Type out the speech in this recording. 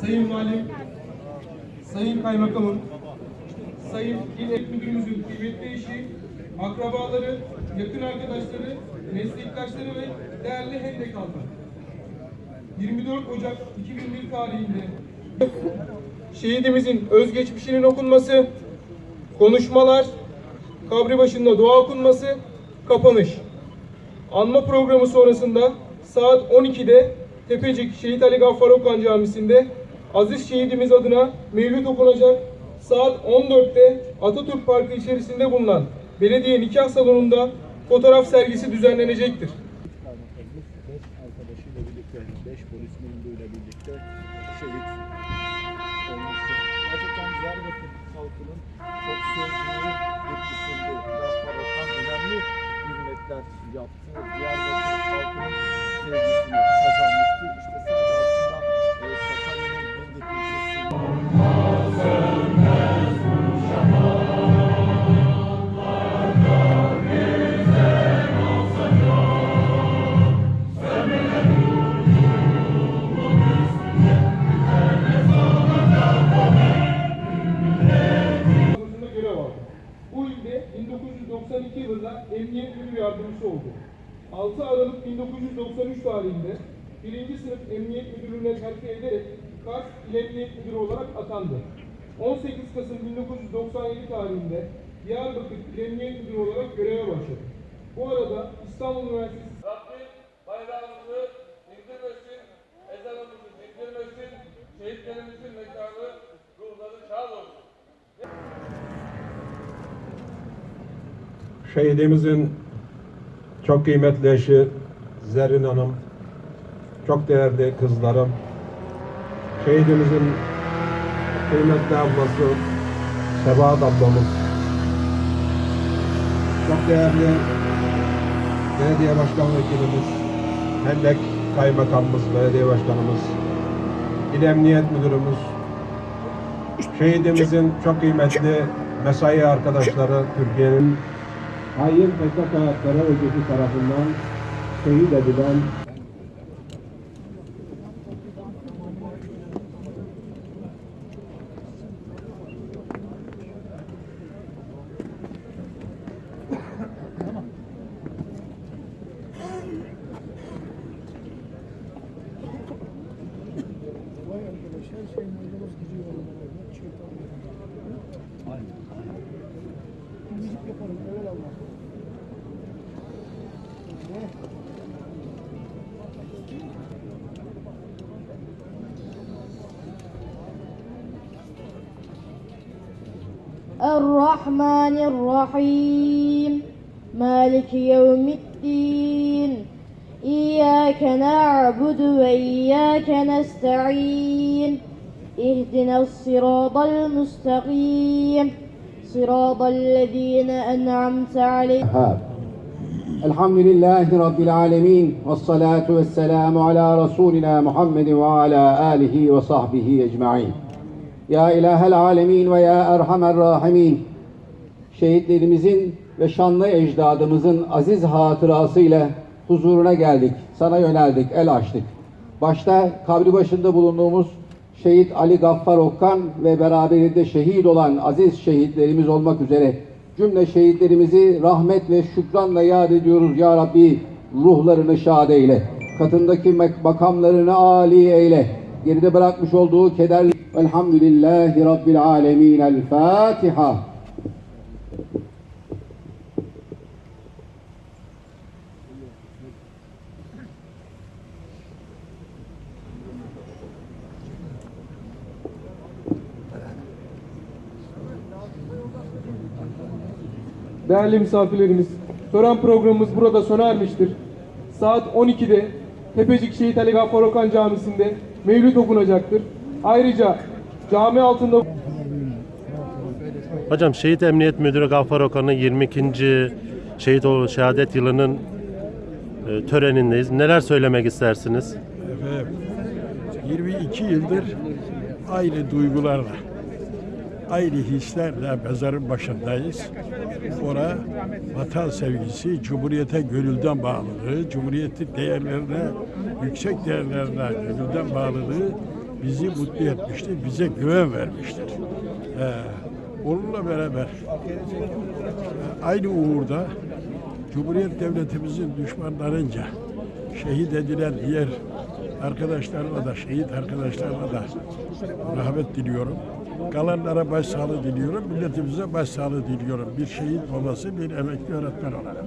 Sayın Valim, Sayın Kaymakamım, Sayın İl Ek Müdürümüzün kıymetli eşi, akrabaları, yakın arkadaşları, meslektaşları ve değerli Hendek halkı. 24 Ocak 2001 tarihinde şehidimizin özgeçmişinin okunması, konuşmalar, kabri başında dua okunması, kapanış. Anma programı sonrasında saat 12'de Tepecik Şehit Ali Gaffar Okan Camisi'nde Aziz Şehidimiz adına mevlüt okunacak. Saat 14'te Atatürk Parkı içerisinde bulunan belediye nikah salonunda fotoğraf sergisi düzenlenecektir. 6 Aralık 1993 tarihinde 1. sınıf Emniyet Müdürlüğüne terfi ederek Kars İl Emniyet Müdürü olarak atandı. 18 Kasım 1997 tarihinde Diyarbakır İl Emniyet Müdürü olarak göreve başladı. Bu arada İstanbul Üniversitesi Rabbim bayrağımızı indirmesin, ezanımızı dindirmesin, şehitlerimizin mekanı, ruhları şad olsun. Şehidimizin çok kıymetli eşi Zerrin Hanım, çok değerli kızlarım, şehidimizin kıymetli ablası Sebahat ablamız, çok değerli belediye başkan vekilimiz, Hendek kaymakamımız, belediye başkanımız, İl Emniyet Müdürümüz, şehidimizin çok kıymetli mesai arkadaşları Türkiye'nin hain PKK terör örgütü tarafından şehit edilen الرحمن الرحيم. مالك يوم الدين. إياك نعبد وإياك نستعين. اهدنا الصراط المستقيم. صراط الذين أنعمت عليهم. الحمد لله رب العالمين والصلاة والسلام على رسولنا محمد وعلى آله وصحبه أجمعين. Ya İlahel Alemin ve Ya Erhamer Rahimin Şehitlerimizin ve şanlı ecdadımızın aziz hatırasıyla huzuruna geldik. Sana yöneldik, el açtık. Başta kabri başında bulunduğumuz Şehit Ali Gaffar Okkan ve beraberinde şehit olan aziz şehitlerimiz olmak üzere cümle şehitlerimizi rahmet ve şükranla yad ediyoruz ya Rabbi. Ruhlarını şad eyle. Katındaki makamlarını âli eyle. Geride bırakmış olduğu kederli Elhamdülillahi Rabbil Alemin. El Fatiha. Değerli misafirlerimiz, tören programımız burada sona ermiştir. Saat 12'de Tepecik Şehit Ali Gaffar Okan Camisi'nde mevlüt okunacaktır. Ayrıca cami altında Hocam Şehit Emniyet Müdürü Gaffar Okan'ın 22. şehit ol şehadet yılının e, törenindeyiz. Neler söylemek istersiniz? Efendim, 22 yıldır aynı duygularla, aynı hislerle mezarın başındayız. Ora vatan sevgisi, Cumhuriyete gönülden bağlılığı, Cumhuriyetin değerlerine, yüksek değerlerine gönülden bağlılığı bizi mutlu etmiştir, bize güven vermiştir. Ee, onunla beraber e, aynı uğurda Cumhuriyet Devletimizin düşmanlarınca şehit edilen diğer arkadaşlarıma da, şehit arkadaşlarıma da rahmet diliyorum. Kalanlara başsağlığı diliyorum. Milletimize başsağlığı diliyorum. Bir şehit babası, bir emekli öğretmen olarak.